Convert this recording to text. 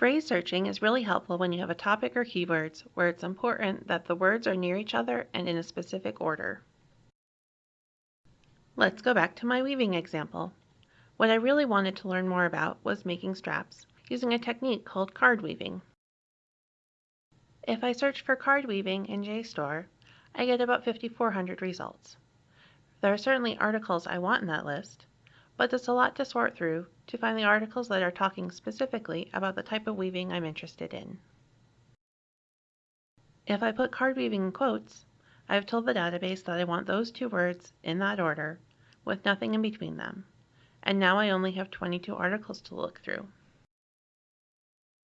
Phrase searching is really helpful when you have a topic or keywords where it's important that the words are near each other and in a specific order. Let's go back to my weaving example. What I really wanted to learn more about was making straps using a technique called card weaving. If I search for card weaving in JSTOR, I get about 5,400 results. There are certainly articles I want in that list, but it's a lot to sort through to find the articles that are talking specifically about the type of weaving I'm interested in. If I put card weaving in quotes, I've told the database that I want those two words in that order with nothing in between them. And now I only have 22 articles to look through.